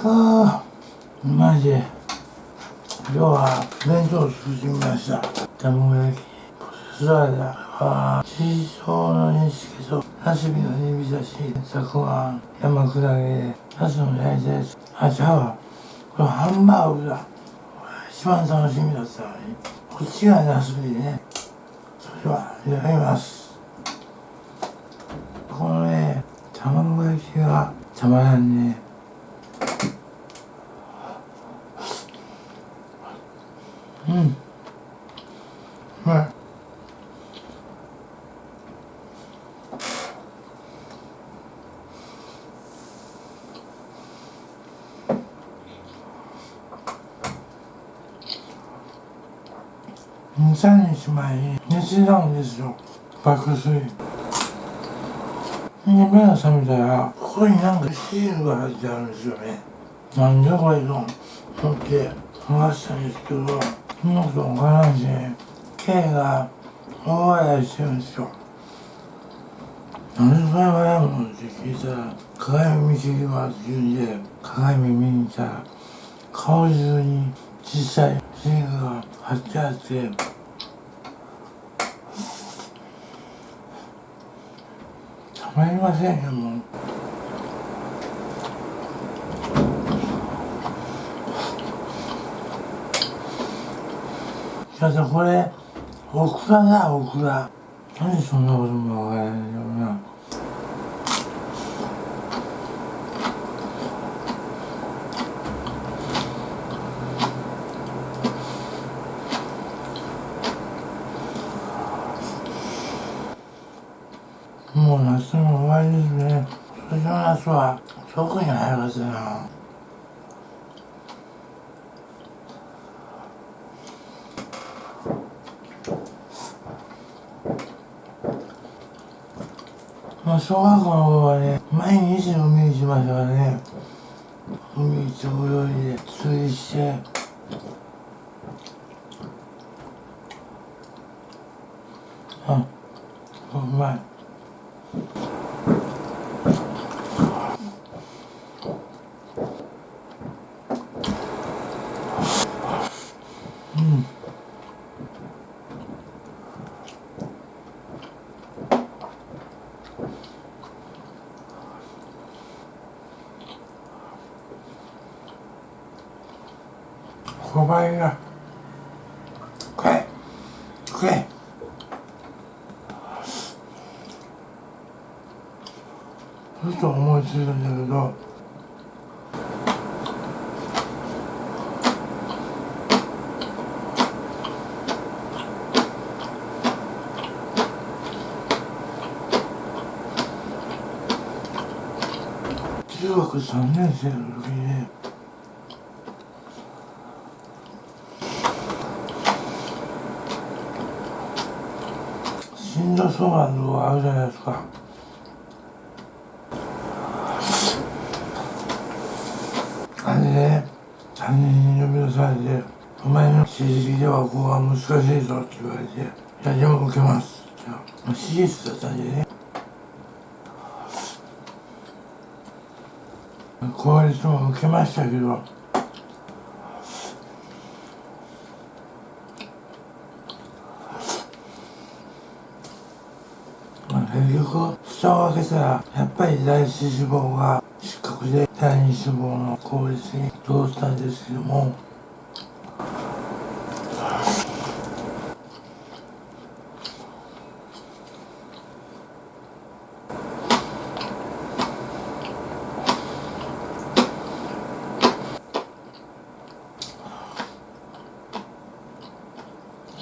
くーマジ今日は弁当を作ってみました卵焼きポテサラダはチーソーの煮付けとナスビの煮浸し、たくあん、山砕け、ナスの焼いたやつ。あ、ちゃうわ。これハンバーグだ。一番楽しみだったのに。こっちがナスビでね。それでは、いただきます。このね、卵焼きがたまらんね。うん。うまい。23日前に寝てたんですよ爆睡で目が覚めたらここになんかシールが貼ってあるんですよね。なんでこれと思って剥がしたんですけどそんなことわからんし K が大笑いしてるんですよなんでそれ笑うのって聞いたら鏡見てきますって言うんで鏡見に行ったら顔中に小さいシールが貼ってあってまりませんよもう。だってこれオクラだオクラ何でそんなことも分からないんだろうなもう夏も終わりですね今年の夏は特に早かったなまあ小学校の頃はね毎日海行きましたからね。海行って泳いで釣りして。あうまいうん小林が食え食えふと思いついたんだけど。中学3年生の時にね心臓相談のがあるじゃないですか。あれでね3人に呼び出されて「お前の成績ではここは難しいぞ」って言われて「いやでも受けます」って手術だったんでね。公立も受けましたけどまあ結局蓋を開けたらやっぱり第一脂肪が失格で第二脂肪の効率に通ったんですけども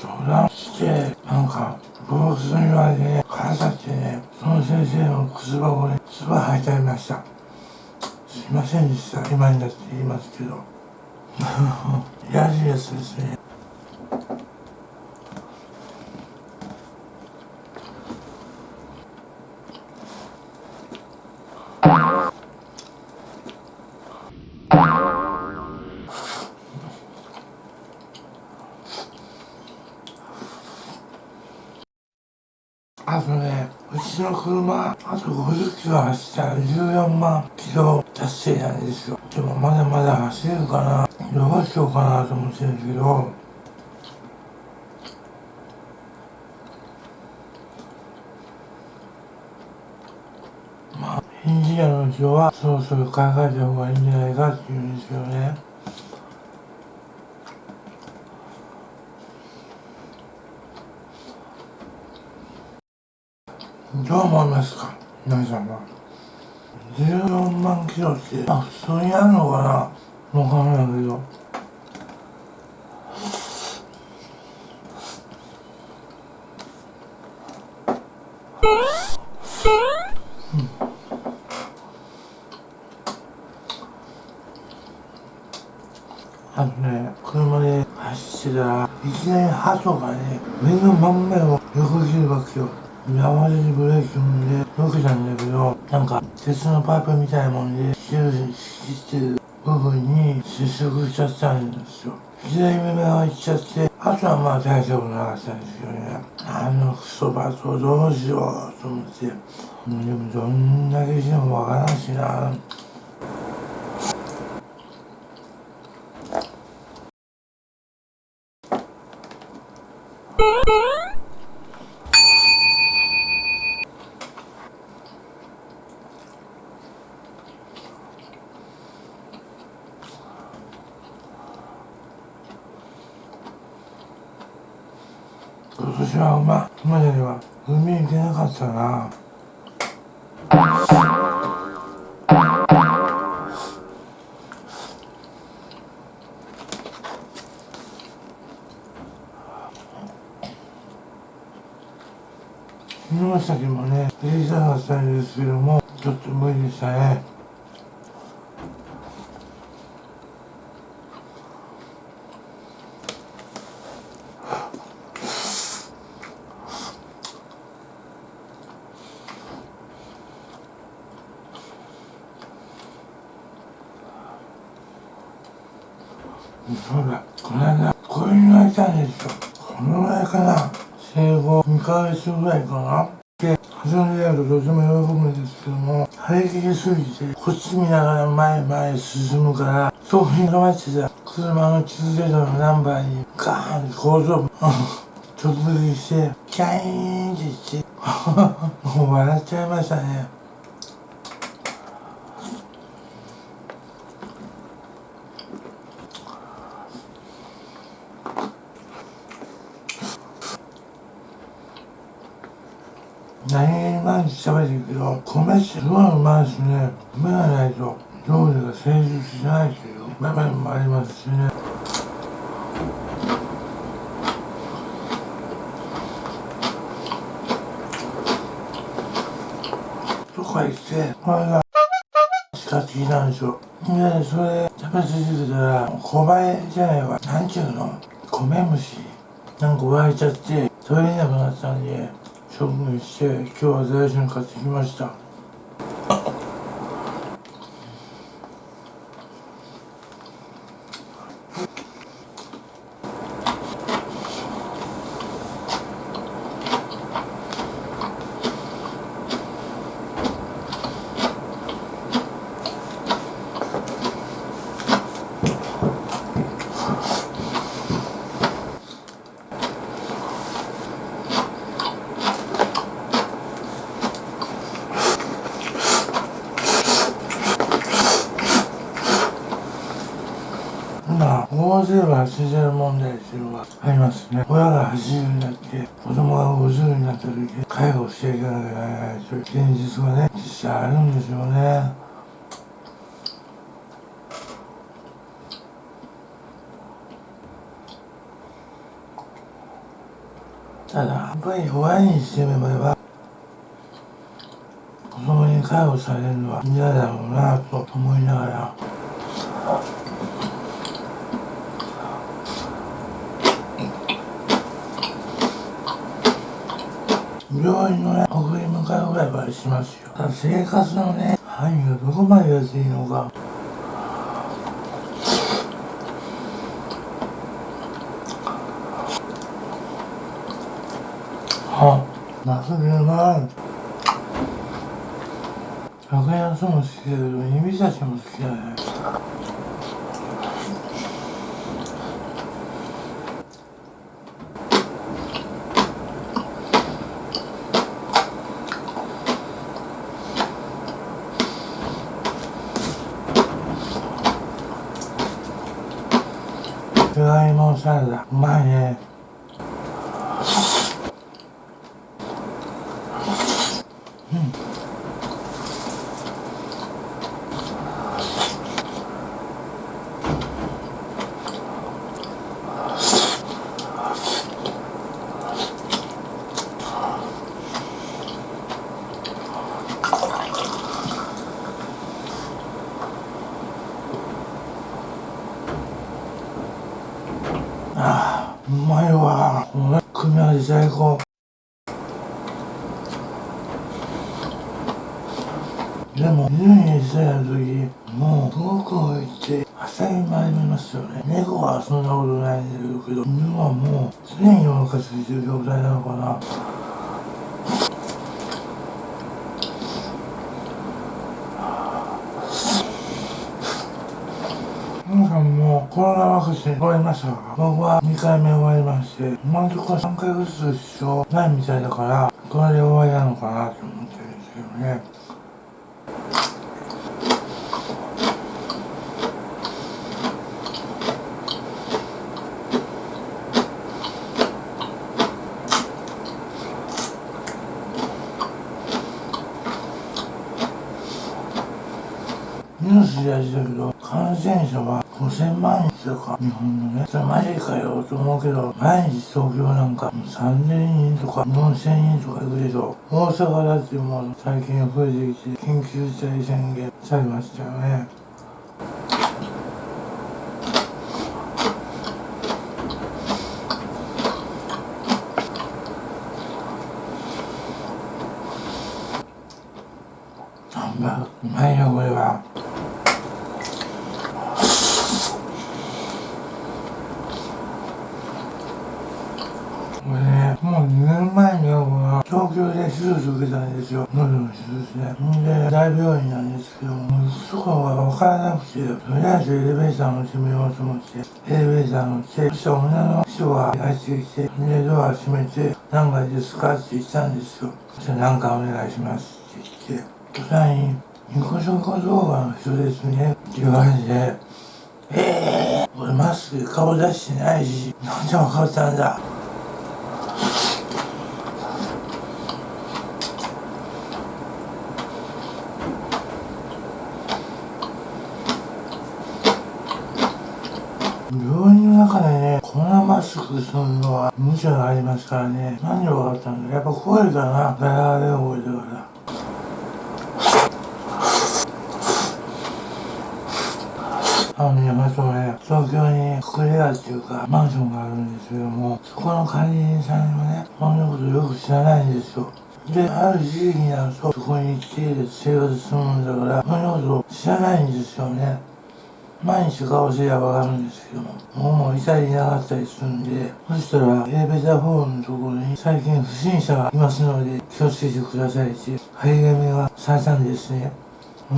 相談してなんかボスに言われてね腹立ってねその先生の靴箱に唾吐いてありました。すいませんでした。今になって言いますけど。いやらしいやつですねあとねうちの車あと50キロ走ったら14万キロ達成なんですよ。でもまだまだ走れるかな。どうしようかなと思ってるけど。まあエンジニアの人はそろそろ考えた方がいいんじゃないかっていうんですよね。どう思いますか。皆さんは14万キロってあ普通にあるのかな。わかんないけどあのね、車で走ってたら、いきなりハトがね、目の真ん前を横切るわけよ。今までにブレーキ踏んで、よけたんだけど、なんか、鉄のパイプみたいなもんで、シューしてる部分に接触しちゃったんですよ。左目がいっちゃって、あとはまあ大丈夫なかったんですけどね。あのクソバトどうしようと思って。でもどんだけしてもわからんしな。今年は馬、今までは海行けなかったな。そうだ、この間、子犬がいたんですよ。このぐらいかな。生後2ヶ月ぐらいかな。で、遊んでやるととても喜ぶんですけども、張り切りすぎて、こっち見ながら前前進むから、そこに止まってた車の地図データのナンバーにガーンって後頭部、直撃して、キャイーンって言って、もう笑っちゃいましたね。何気毎日食べてるけど、米ってすごいうまいですね。米がないと料理が成立しないという場面もありますしね。とか言って、これが、使ってきたんですよ。で、それ食べ続けたら、小林じゃないわ。なんちゅうの？米虫。なんか湧いちゃって、取れなくなったんで、処分して今日は財産買ってきました今、大勢は80問題っていうのがありますね。親が80になって、子供が50になった時、介護していかなきゃならないという現実がね、実際あるんですよね。ただ、やっぱり親にしてみれば、子供に介護されるのは嫌だろうなと思いながら、病院のね、送り迎えぐらいはしますよ。生活のね、範囲がどこまで安いのか。はマスビうまい格安も好きだけど指差しも好きだねじゃがいもサラダうまいねああうまいわこれ組み合わせ最高でも犬にしたや時もうすごく置いて朝に参りますよね猫はそんなことないんだけど犬はもう常にお腹空いてる状態なのかな皆さんもコロナワクチン終わりましたが僕は2回目終わりまして今のところ3回ずつ必要ないみたいだからこれで終わりなのかなと思ってるんですけどねニュースでやってたけど感染者は5000万円とか？日本のね。それマジかよと思うけど毎日東京なんか3000人とか4000人とか行くでしょ？大阪だってもう最近増えてきて緊急事態宣言されましたよねハンバーグうまいよこれはこれね、もう2年前にはこの東京で手術受けたんですよ。喉の手術ね。んで、大病院なんですけども、そこが分からなくて、とりあえずエレベーター乗ってみようと思って、エレベーター乗って、そしたら女の人が入ってきて、で、ドア閉めて、何階ですかって言ったんですよ。そしたら何かお願いしますって言って、途端に、ニコショコ動画の人ですねって言われて、えー、俺マスク顔出してないし、なんで分かったんだ病院の中でね、こんなマスクするのは無茶がありますからね。何で分かったんだやっぱ声かな。ガラガラ覚えてから。あのね、まずね、東京に隠れ家っていうか、マンションがあるんですけども、そこの管理人さんがね、そんなことよく知らないんですよ。で、ある時期になると、そこに来て生活するんだから、そんなこと知らないんですよね。毎日顔すりゃわかるんですけども、もうもういたりいなかったりするんで、そしたら、エレベーターホールのところに、最近不審者がいますので、気をつけてくださいって、張り紙がされたんですね。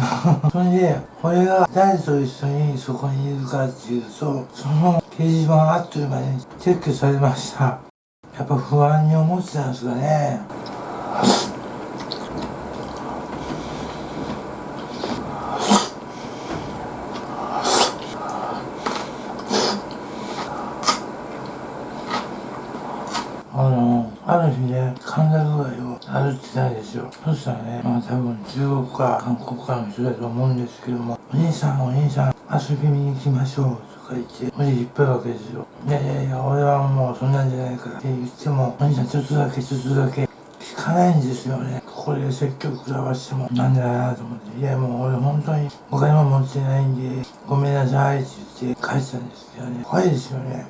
それで、俺が誰と一緒にそこにいるかっていうと、その掲示板あっという間に撤去されました。やっぱ不安に思ってたんですかね。あの、ある日ね、神田具合を歩いてたんですよ。そしたらね、まあ多分中国か韓国かの人だと思うんですけども、お兄さんお兄さん、遊びに行きましょうとか言って、おじ引っ張るわけですよ。いやいやいや、俺はもうそんなんじゃないからって言っても、お兄さんちょっとだけちょっとだけ聞かないんですよね。ここで説教食らわしてもなんだなと思って、いやもう俺本当にお金も持ってないんで、ごめんなさいって言って帰ったんですよね。怖いですよね。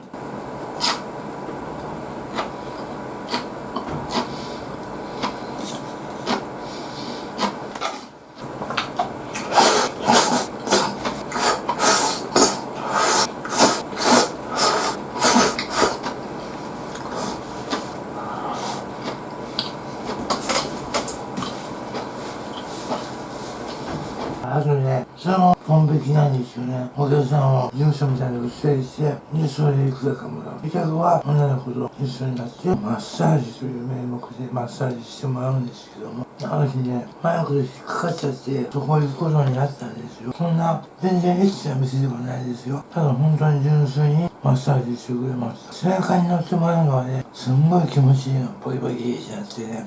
お客さんを事務所みたいなの整理してでそれでいくらかもらう客は女の子と一緒になってマッサージという名目でマッサージしてもらうんですけどもあの日ねマイクで引っかかっちゃってそこ行くことになったんですよそんな全然エッチな店ではないですよただ本当に純粋にマッサージしてくれました背中に乗ってもらうのはねすんごい気持ちいいのボキボキってなってね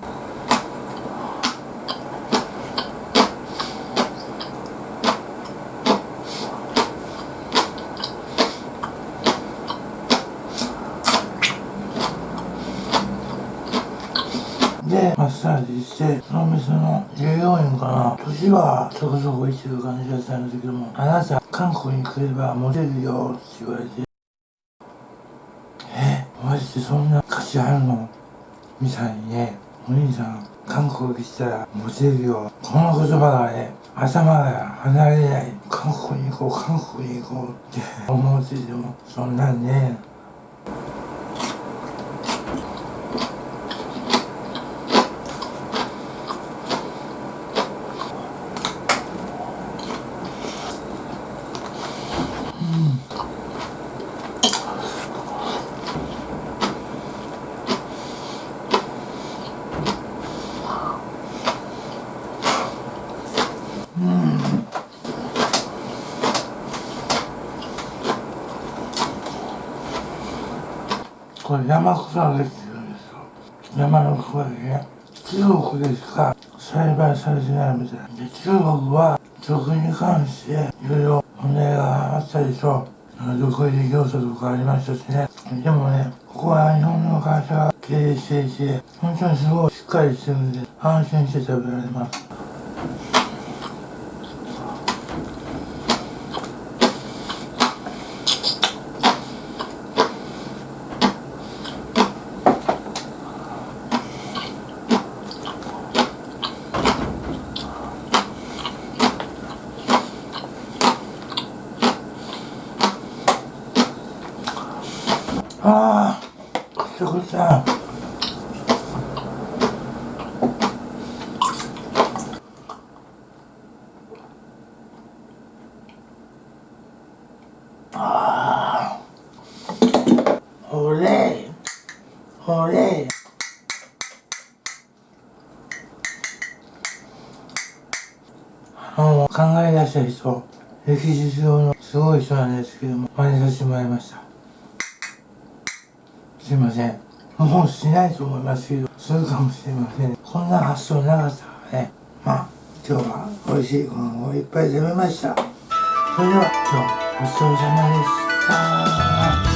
で、マッサージして、その店の従業員かな、年はそこそこいってる感じだったんですけども、あなた、韓国に来ればモテるよって言われて、え、マジでそんな価値あるの？みたいにね、お兄さん、韓国来たらモテるよ。この言葉がね、頭が離れない。韓国に行こう、韓国に行こうって思ってても、そんなんね、これ山草揚げって言うんですよ。山の草揚げ。中国でしか栽培されてないみたいで、中国は食に関していろいろ問題があったでしょう。独自業者とかありましたしね。でもね、ここは日本の会社が経営していて、本当にすごいしっかりしてるんで、安心して食べられます。ああ、くちゃくちゃ。ああ。ほれ。ほれ。あの、考え出した人、歴史上のすごい人なんですけども、真似させてもらいました。すいません。もうしないと思いますけど、するかもしれません。こんな発想なかったからね。まあ、今日は美味しいご飯をいっぱい食べました。それでは今日ごちそうさまでした。